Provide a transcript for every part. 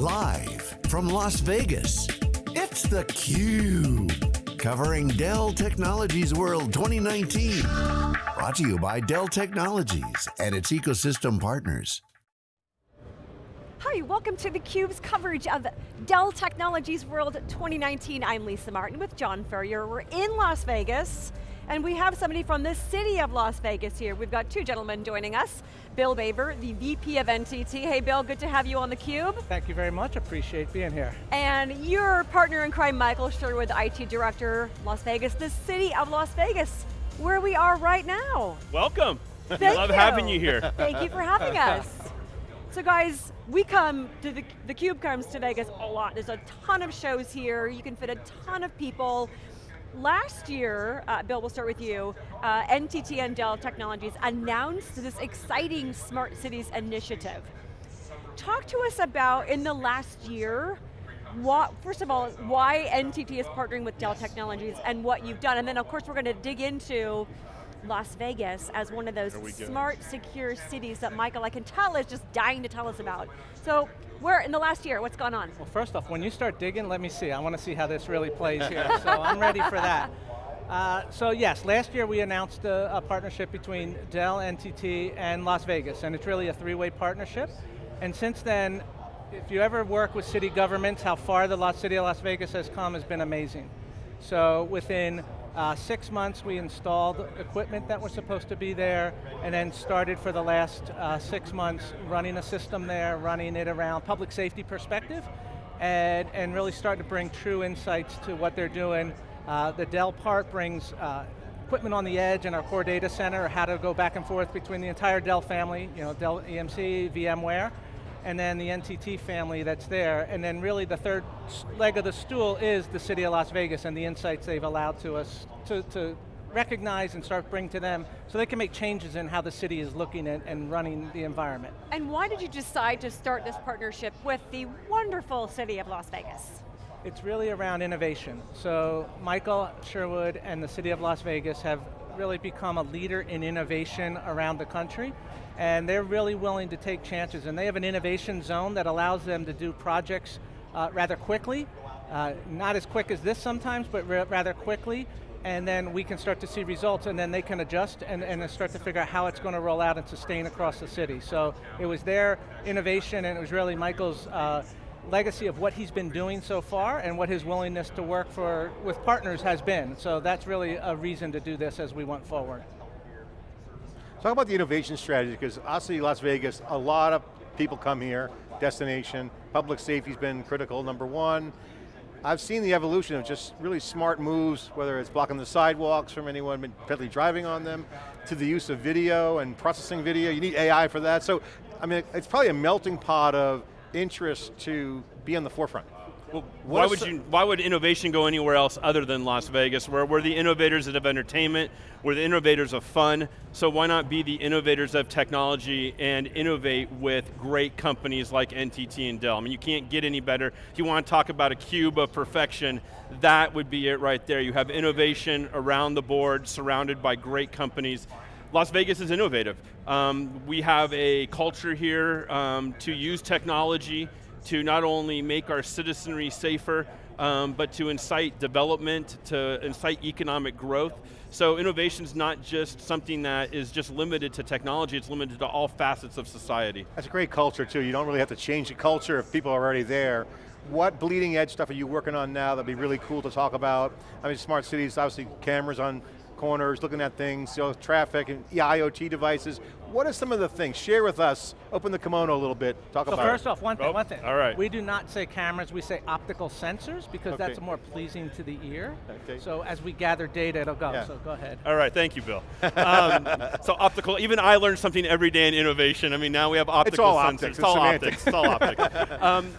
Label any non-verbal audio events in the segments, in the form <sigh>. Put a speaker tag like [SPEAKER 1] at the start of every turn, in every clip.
[SPEAKER 1] Live from Las Vegas, it's theCUBE. Covering Dell Technologies World 2019. Brought to you by Dell Technologies and its ecosystem partners.
[SPEAKER 2] Hi, welcome to theCUBE's coverage of Dell Technologies World 2019. I'm Lisa Martin with John Furrier. We're in Las Vegas, and we have somebody from the city of Las Vegas here. We've got two gentlemen joining us. Bill Baver, the VP of NTT. Hey Bill, good to have you on theCUBE.
[SPEAKER 3] Thank you very much, appreciate being here.
[SPEAKER 2] And your partner in crime, Michael Sherwood, IT Director, Las Vegas, the city of Las Vegas, where we are right now.
[SPEAKER 4] Welcome.
[SPEAKER 2] Thank <laughs>
[SPEAKER 4] Love
[SPEAKER 2] you.
[SPEAKER 4] having you here. <laughs>
[SPEAKER 2] Thank you for having <laughs> us. So guys, we come to the, the Cube comes to Vegas a lot. There's a ton of shows here. You can fit a ton of people. Last year, uh, Bill, we'll start with you, uh, NTT and Dell Technologies announced this exciting Smart Cities initiative. Talk to us about, in the last year, what, first of all, why NTT is partnering with Dell Technologies and what you've done, and then of course we're going to dig into Las Vegas as one of those smart, secure cities that Michael, I can tell, is just dying to tell us about. So, where, in the last year, what's gone on?
[SPEAKER 3] Well first off, when you start digging, let me see. I want to see how this really plays here, so I'm ready for that. Uh, so yes, last year we announced a, a, partnership between Dell, NTT, and Las Vegas, and it's really a three-way partnership. And since then, if you ever work with city governments, how far the Las City of Las Vegas has come has been amazing. So within uh, six months we installed equipment that was supposed to be there, and then started for the last uh, six months running a system there, running it around public safety perspective, and, and really starting to bring true insights to what they're doing. Uh, the Dell part brings uh, equipment on the edge in our core data center, how to go back and forth between the entire Dell family, you know, Dell EMC, VMware, and then the NTT family that's there, and then really the third leg of the stool is the city of Las Vegas and the insights they've allowed to us to, to recognize and start bring to them so they can make changes in how the city is looking at and running the environment.
[SPEAKER 2] And why did you decide to start this partnership with the wonderful city of Las Vegas?
[SPEAKER 3] It's really around innovation. So Michael Sherwood and the city of Las Vegas have really become a leader in innovation around the country and they're really willing to take chances and they have an innovation zone that allows them to do projects uh, rather quickly, uh, not as quick as this sometimes, but rather quickly, and then we can start to see results and then they can adjust and, and start to figure out how it's going to roll out and sustain across the city. So it was their innovation and it was really Michael's uh, legacy of what he's been doing so far and what his willingness to work for with partners has been. So that's really a reason to do this as we went forward.
[SPEAKER 5] Talk about the innovation strategy, because obviously Las Vegas, a lot of people come here, destination, public safety's been critical, number one. I've seen the evolution of just really smart moves, whether it's blocking the sidewalks from anyone potentially driving on them, to the use of video and processing video. You need AI for that. So, I mean, it's probably a melting pot of interest to be on the forefront.
[SPEAKER 4] Well, why would you? Why would innovation go anywhere else other than Las Vegas? Where we're the innovators of entertainment, we're the innovators of fun. So why not be the innovators of technology and innovate with great companies like NTT and Dell? I mean, you can't get any better. If you want to talk about a cube of perfection, that would be it right there. You have innovation around the board, surrounded by great companies. Las Vegas is innovative. Um, we have a culture here um, to use technology to not only make our citizenry safer, um, but to incite development, to incite economic growth. So innovation is not just something that is just limited to technology, it's limited to all facets of society.
[SPEAKER 5] That's a great culture too. You don't really have to change the culture if people are already there. What bleeding edge stuff are you working on now that'd be really cool to talk about? I mean, smart cities, obviously cameras on corners, looking at things, you know, traffic and IoT devices. What are some of the things? Share with us, open the kimono a little bit, talk about
[SPEAKER 3] so
[SPEAKER 5] about
[SPEAKER 3] first
[SPEAKER 5] it.
[SPEAKER 3] off, one thing,
[SPEAKER 4] oh,
[SPEAKER 3] one thing.
[SPEAKER 4] All right.
[SPEAKER 3] We do not say cameras, we say optical sensors because
[SPEAKER 5] okay.
[SPEAKER 3] that's more pleasing to the ear.
[SPEAKER 5] Okay.
[SPEAKER 3] So as we gather data, it'll go,
[SPEAKER 5] yeah.
[SPEAKER 3] so go ahead.
[SPEAKER 4] All right, thank you, Bill. <laughs> um, so optical, even I learned something every day in innovation. I mean, now we have optical
[SPEAKER 5] it's all
[SPEAKER 4] sensors.
[SPEAKER 5] Optics.
[SPEAKER 4] It's all optics, it's all optics. Um,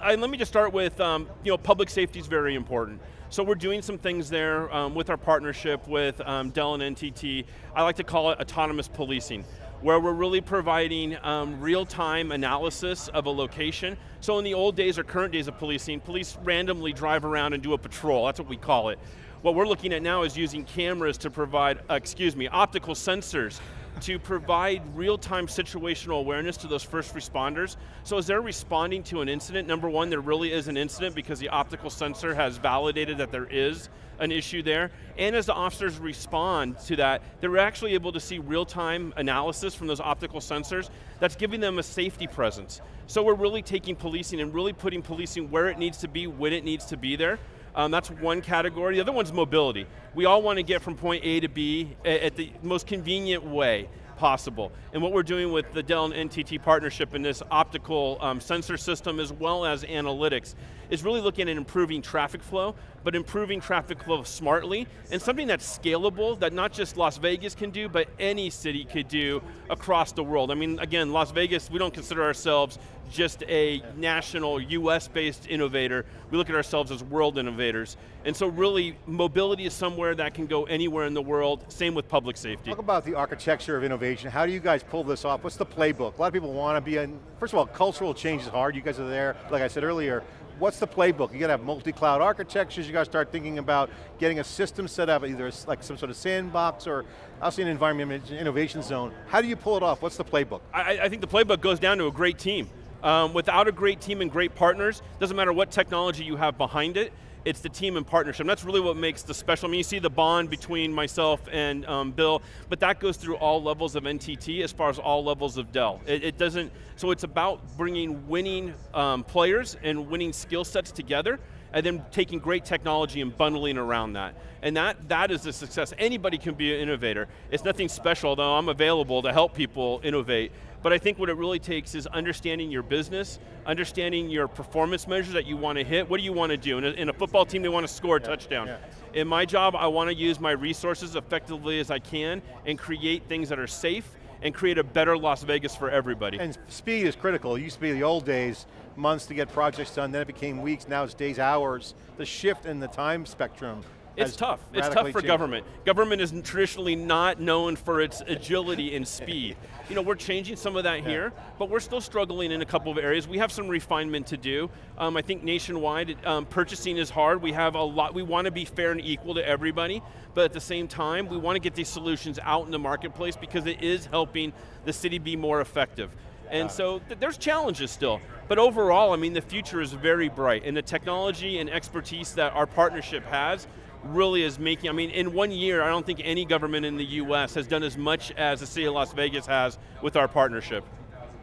[SPEAKER 4] I, let me just start with, um, you know, public safety is very important. So we're doing some things there um, with our partnership with um, Dell and NTT. I like to call it autonomous policing where we're really providing um, real-time analysis of a location. So in the old days or current days of policing, police randomly drive around and do a patrol, that's what we call it. What we're looking at now is using cameras to provide, uh, excuse me, optical sensors to provide real-time situational awareness to those first responders. So as they're responding to an incident, number one, there really is an incident because the optical sensor has validated that there is an issue there. And as the officers respond to that, they're actually able to see real-time analysis from those optical sensors that's giving them a safety presence. So we're really taking policing and really putting policing where it needs to be, when it needs to be there. Um, that's one category. The other one's mobility. We all want to get from point A to B at the most convenient way possible. And what we're doing with the Dell and NTT partnership in this optical um, sensor system as well as analytics is really looking at improving traffic flow, but improving traffic flow smartly, and something that's scalable, that not just Las Vegas can do, but any city could do across the world. I mean, again, Las Vegas, we don't consider ourselves just a national US-based innovator. We look at ourselves as world innovators. And so really, mobility is somewhere that can go anywhere in the world, same with public safety.
[SPEAKER 5] Talk about the architecture of innovation. How do you guys pull this off? What's the playbook? A lot of people want to be in, first of all, cultural change is hard. You guys are there, like I said earlier. What's the playbook? You got to have multi-cloud architectures, you got to start thinking about getting a system set up, either like some sort of sandbox or also an environment innovation zone. How do you pull it off? What's the playbook?
[SPEAKER 4] I, I think the playbook goes down to a great team. Um, without a great team and great partners, doesn't matter what technology you have behind it, it's the team and partnership. And that's really what makes the special. I mean, you see the bond between myself and um, Bill, but that goes through all levels of NTT as far as all levels of Dell. It, it doesn't, so it's about bringing winning um, players and winning skill sets together and then taking great technology and bundling around that. And that, that is the success. Anybody can be an innovator. It's nothing special, though I'm available to help people innovate. But I think what it really takes is understanding your business, understanding your performance measures that you want to hit. What do you want to do? In a, in a football team, they want to score a yeah, touchdown. Yeah. In my job, I want to use my resources effectively as I can and create things that are safe and create a better Las Vegas for everybody.
[SPEAKER 5] And speed is critical. It used to be the old days, months to get projects done, then it became weeks, now it's days, hours. The shift in the time spectrum
[SPEAKER 4] it's tough. It's tough for changed. government. Government is traditionally not known for its agility and speed. <laughs> You know, we're changing some of that yeah. here, but we're still struggling in a couple of areas. We have some refinement to do. Um, I think nationwide, um, purchasing is hard. We have a lot, we want to be fair and equal to everybody, but at the same time, we want to get these solutions out in the marketplace because it is helping the city be more effective. And so th there's challenges still. But overall, I mean, the future is very bright, and the technology and expertise that our partnership has really is making, I mean, in one year, I don't think any government in the US has done as much as the city of Las Vegas has with our partnership.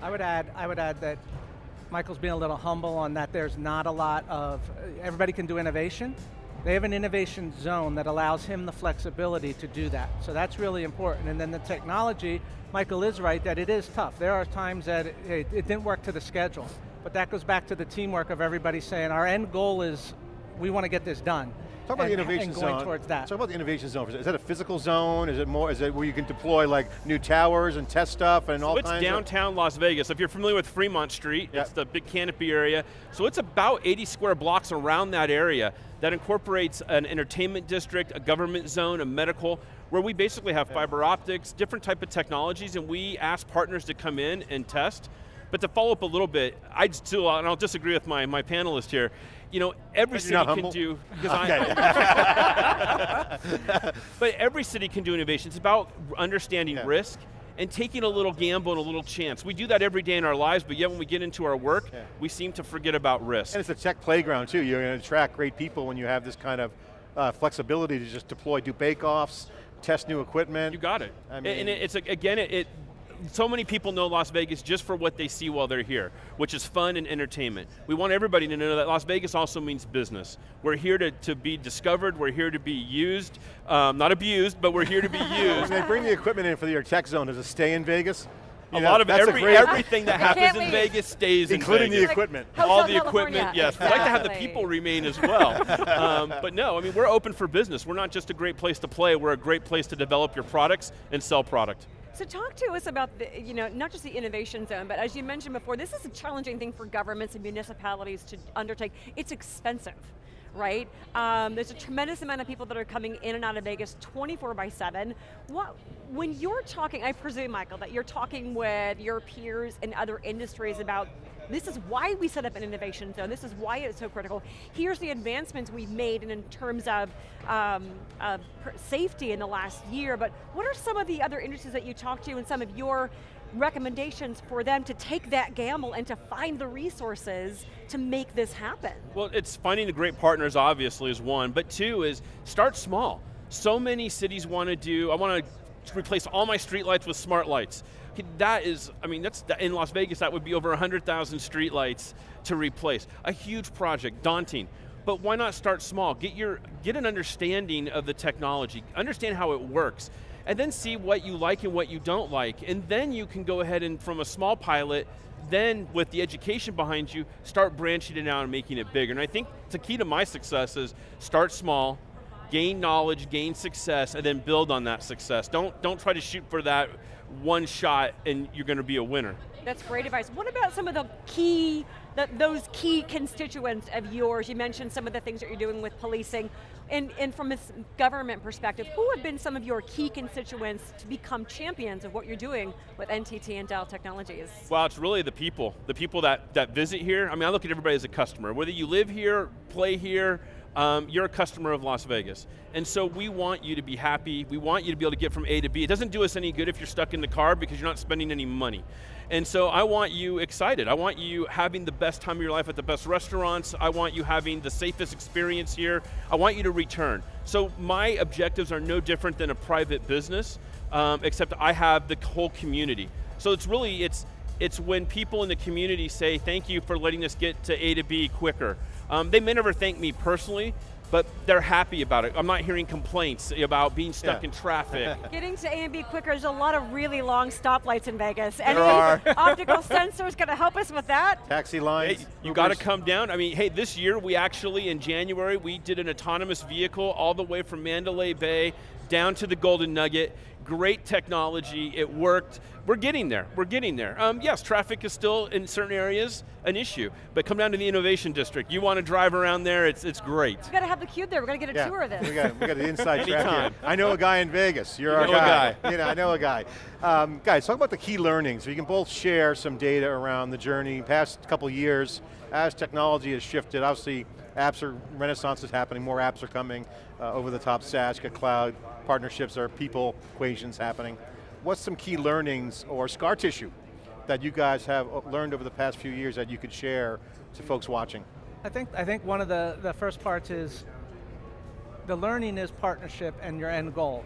[SPEAKER 3] I would add, I would add that Michael's being a little humble on that there's not a lot of, everybody can do innovation. They have an innovation zone that allows him the flexibility to do that. So that's really important. And then the technology, Michael is right that it is tough. There are times that it, it didn't work to the schedule. But that goes back to the teamwork of everybody saying our end goal is we want to get this done.
[SPEAKER 5] Talk about
[SPEAKER 3] and,
[SPEAKER 5] the innovation
[SPEAKER 3] and
[SPEAKER 5] going
[SPEAKER 3] zone. towards that.
[SPEAKER 5] Talk about the innovation zone. Is that a physical zone? Is it more, is it where you can deploy like new towers and test stuff and
[SPEAKER 4] so
[SPEAKER 5] all
[SPEAKER 4] it's
[SPEAKER 5] kinds
[SPEAKER 4] downtown Las Vegas. If you're familiar with Fremont Street, yep. it's the big canopy area. So it's about 80 square blocks around that area that incorporates an entertainment district, a government zone, a medical, where we basically have fiber optics, different type of technologies, and we ask partners to come in and test. But to follow up a little bit, I'd still, and I'll disagree with my, my panelist here, you know, every city can do, because okay. <laughs> But every city can do innovation. It's about understanding yeah. risk and taking a little gamble and a little chance. We do that every day in our lives, but yet when we get into our work, yeah. we seem to forget about risk.
[SPEAKER 5] And it's a tech playground too. You're going to attract great people when you have this kind of uh, flexibility to just deploy, do bake-offs, test new equipment.
[SPEAKER 4] You got it. I mean, and it's, again, it, it so many people know Las Vegas just for what they see while they're here, which is fun and entertainment. We want everybody to know that Las Vegas also means business. We're here to, to be discovered, we're here to be used, um, not abused, but we're here to be <laughs> used.
[SPEAKER 5] they bring the equipment in for your tech zone, does it stay in Vegas?
[SPEAKER 4] You a know, lot of every, everything that happens in Vegas stays
[SPEAKER 5] Including
[SPEAKER 4] the
[SPEAKER 5] equipment.
[SPEAKER 2] Like
[SPEAKER 4] All the equipment, yes. Exactly. We'd like to have the people remain as well. um, but no, I mean, we're open for business. We're not just a great place to play, we're a great place to develop your products and sell product.
[SPEAKER 2] So talk to us about, the, you know, not just the innovation zone, but as you mentioned before, this is a challenging thing for governments and municipalities to undertake. It's expensive right? Um, there's a tremendous amount of people that are coming in and out of Vegas 24 by 7. What, when you're talking, I presume, Michael, that you're talking with your peers in other industries about this is why we set up an innovation zone, this is why it's so critical. Here's the advancements we've made in, in terms of um, safety in the last year, but what are some of the other industries that you talk to and some of your recommendations for them to take that gamble and to find the resources to make this happen?
[SPEAKER 4] Well, it's finding the great partners obviously is one, but two is start small. So many cities want to do, I want to replace all my streetlights with smart lights. That is, I mean, that's in Las Vegas, that would be over 100,000 streetlights to replace. A huge project, daunting. But why not start small? Get, your, get an understanding of the technology, understand how it works, and then see what you like and what you don't like. And then you can go ahead and from a small pilot, then with the education behind you, start branching it out and making it bigger. And I think the key to my success is start small, gain knowledge, gain success, and then build on that success. Don't, don't try to shoot for that one shot and you're going to be a winner.
[SPEAKER 2] That's great advice. What about some of the key, the, those key constituents of yours? You mentioned some of the things that you're doing with policing. And, and from a government perspective, who have been some of your key constituents to become champions of what you're doing with NTT and Dell Technologies?
[SPEAKER 4] Well, it's really the people. The people that, that visit here. I mean, I look at everybody as a customer. Whether you live here, play here, um, you're a customer of Las Vegas. And so we want you to be happy, we want you to be able to get from A to B. It doesn't do us any good if you're stuck in the car because you're not spending any money. And so I want you excited. I want you having the best time of your life at the best restaurants. I want you having the safest experience here. I want you to return. So my objectives are no different than a private business, um, except I have the whole community. So it's really, it's, it's when people in the community say, thank you for letting us get to A to B quicker. Um, they may never thank me personally, but they're happy about it. I'm not hearing complaints about being stuck yeah. in traffic. <laughs>
[SPEAKER 2] Getting to A and B quicker, there's a lot of really long stoplights in Vegas.
[SPEAKER 5] There Any are. <laughs>
[SPEAKER 2] optical sensors going to help us with that?
[SPEAKER 5] Taxi lines.
[SPEAKER 4] Hey, you got to come down. I mean, hey, this year we actually, in January, we did an autonomous vehicle all the way from Mandalay Bay down to the Golden Nugget. Great technology, it worked. We're getting there, we're getting there. Um, yes, traffic is still in certain areas an issue, but come down to the Innovation District. You want to drive around there, it's, it's great.
[SPEAKER 2] We've got to have the cube there, we're going to get a
[SPEAKER 5] yeah,
[SPEAKER 2] tour of this.
[SPEAKER 5] We got, we got the inside <laughs>
[SPEAKER 4] track
[SPEAKER 5] I know a guy in Vegas, you're
[SPEAKER 4] you
[SPEAKER 5] our
[SPEAKER 4] guy.
[SPEAKER 5] guy. you know, I know a guy. Um, guys, talk about the key learnings. So you can both share some data around the journey, past couple years, as technology has shifted, obviously apps are, renaissance is happening, more apps are coming, uh, over the top SaaS, cloud, partnerships are people equations happening. What's some key learnings or scar tissue that you guys have learned over the past few years that you could share to folks watching?
[SPEAKER 3] I think, I think one of the, the first parts is the learning is partnership and your end goal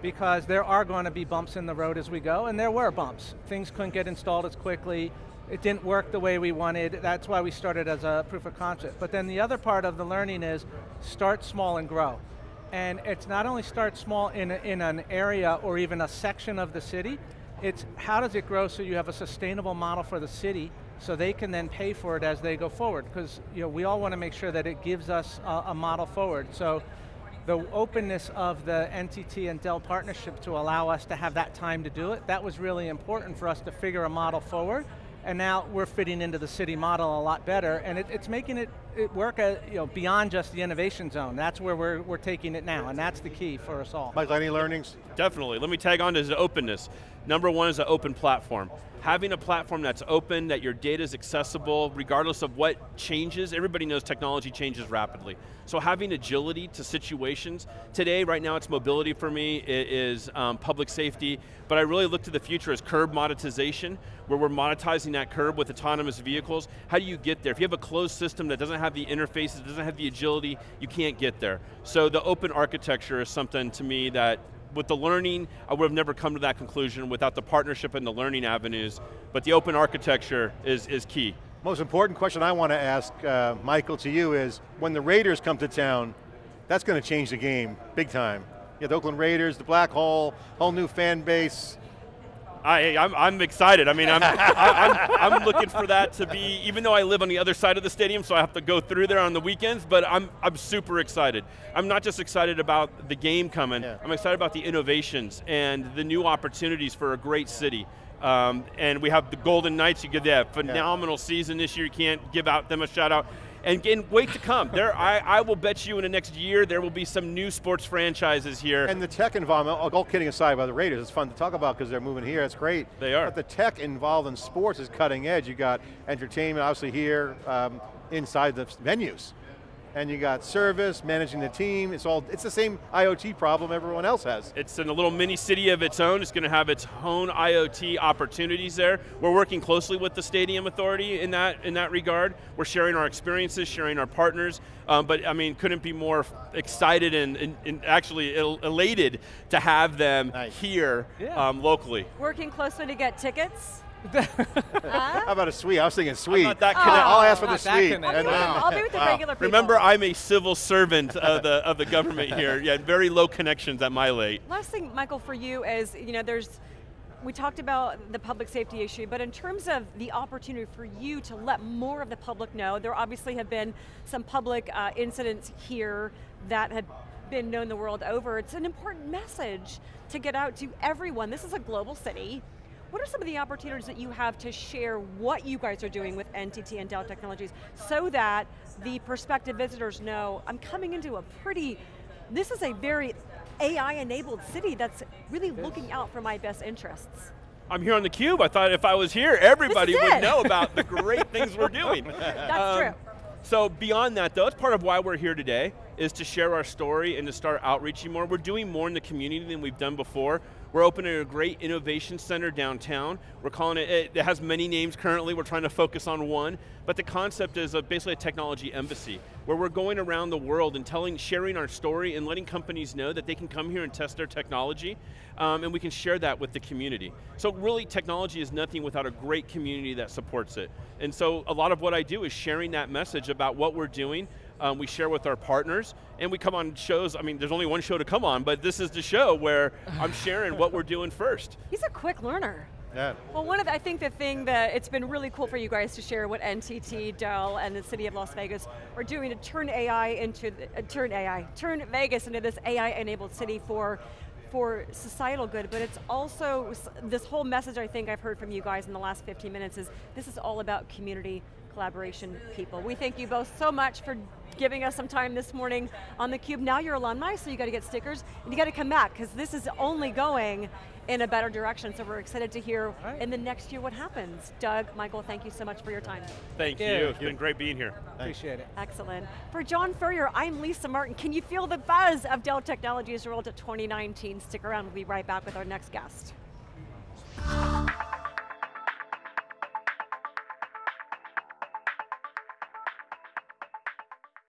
[SPEAKER 3] because there are going to be bumps in the road as we go, and there were bumps. Things couldn't get installed as quickly, it didn't work the way we wanted, that's why we started as a proof of concept. But then the other part of the learning is start small and grow. And it's not only start small in, a, in an area or even a section of the city, it's how does it grow so you have a sustainable model for the city so they can then pay for it as they go forward. Because you know, we all want to make sure that it gives us a, a model forward. So the openness of the NTT and Dell partnership to allow us to have that time to do it, that was really important for us to figure a model forward and now we're fitting into the city model a lot better, and it, it's making it, it work uh, you know, beyond just the innovation zone. That's where we're, we're taking it now, and that's the key for us all.
[SPEAKER 5] Mike, any learnings?
[SPEAKER 4] Definitely, let me tag on to the openness. Number one is an open platform. Having a platform that's open, that your data is accessible, regardless of what changes, everybody knows technology changes rapidly. So having agility to situations, today, right now it's mobility for me, it is um, public safety, but I really look to the future as curb monetization, where we're monetizing that curb with autonomous vehicles. How do you get there? If you have a closed system that doesn't have the interfaces, doesn't have the agility, you can't get there. So the open architecture is something to me that with the learning, I would have never come to that conclusion without the partnership and the learning avenues, but the open architecture is, is key.
[SPEAKER 5] Most important question I want to ask, uh, Michael, to you is, when the Raiders come to town, that's going to change the game, big time. Yeah, the Oakland Raiders, the Black Hole, whole new fan base,
[SPEAKER 4] I, I'm, I'm excited. I mean, I'm, <laughs> I, I'm, I'm looking for that to be, even though I live on the other side of the stadium, so I have to go through there on the weekends, but I'm, I'm super excited. I'm not just excited about the game coming, yeah. I'm excited about the innovations and the new opportunities for a great city. Um, and we have the Golden Knights, you give that phenomenal yeah. season this year, you can't give out them a shout out. And, and wait to come. There, I, I will bet you in the next year there will be some new sports franchises here.
[SPEAKER 5] And the tech involvement, all- kidding aside by the Raiders, it's fun to talk about because they're moving here, that's great.
[SPEAKER 4] They are.
[SPEAKER 5] But the tech involved in sports is cutting edge. You got entertainment, obviously here, um, inside the venues. And you got service, managing the team, it's all, it's the same IoT problem everyone else has.
[SPEAKER 4] It's in a little mini city of its own. It's going to have its own IoT opportunities there. We're working closely with the Stadium Authority in that in that regard. We're sharing our experiences, sharing our partners. Um, but I mean, couldn't be more excited and, and, and actually el- elated to have them
[SPEAKER 5] Nice.
[SPEAKER 4] here
[SPEAKER 3] Yeah.
[SPEAKER 4] um, locally.
[SPEAKER 2] Working closely to get tickets?
[SPEAKER 5] How about a suite? I was thinking suite.
[SPEAKER 4] not that
[SPEAKER 5] I'll- I'll ask for the
[SPEAKER 3] Not that
[SPEAKER 5] suite.
[SPEAKER 3] connected.
[SPEAKER 2] I'll be I'll be with the
[SPEAKER 5] Wow.
[SPEAKER 2] regular people.
[SPEAKER 4] Remember, I'm a civil servant of the of the government here. Yeah, very low connections at my late.
[SPEAKER 2] Last thing, Michael, for you is, you know, there's, we talked about the public safety issue, but in terms of the opportunity for you to let more of the public know, there obviously have been some public uh, incidents here that have been known the world over. It's an important message to get out to everyone. This is a global city. What are some of the opportunities that you have to share what you guys are doing with NTT and Dell Technologies so that the prospective visitors know, I'm coming into a pretty, this is a very AI-enabled city that's really looking out for my best interests.
[SPEAKER 4] I'm here on the cube. I thought if I was here, everybody would know about the <laughs> great things we're doing.
[SPEAKER 2] That's
[SPEAKER 4] Um,
[SPEAKER 2] true.
[SPEAKER 4] So beyond that though, that's part of why we're here today, is to share our story and to start outreaching more. We're doing more in the community than we've done before. We're opening a great innovation center downtown. We're calling it, it has many names currently, we're trying to focus on one, but the concept is a, basically a technology embassy, where we're going around the world and telling, sharing our story and letting companies know that they can come here and test their technology, um, and we can share that with the community. So really, technology is nothing without a great community that supports it. And so a lot of what I do is sharing that message about what we're doing, um, we share with our partners, and we come on shows, I mean, there's only one show to come on, but this is the show where I'm <laughs> sharing what we're doing first.
[SPEAKER 2] He's a quick learner.
[SPEAKER 5] Yeah.
[SPEAKER 2] Well, one of the, I think the thing that it's been really cool for you guys to share what NTT, Dell, and the city of Las Vegas are doing to turn AI into, uh, turn AI, turn Vegas into this AI-enabled city for for societal good, but it's also, this whole message I think I've heard from you guys in the last 15 minutes is, this is all about community collaboration, people. We thank you both so much for giving us some time this morning on theCUBE. Now you're alumni, so you got to get stickers, and you got to come back, because this is only going in a better direction, so we're excited to hear
[SPEAKER 3] Right.
[SPEAKER 2] in the next year what happens. Doug, Michael, thank you so much for your time.
[SPEAKER 4] Thank
[SPEAKER 3] Yeah.
[SPEAKER 4] you, it's been great being here.
[SPEAKER 3] Appreciate it.
[SPEAKER 2] Excellent. For John Furrier, I'm Lisa Martin. Can you feel the buzz of Dell Technologies World 2019? Stick around, we'll be right back with our next guest.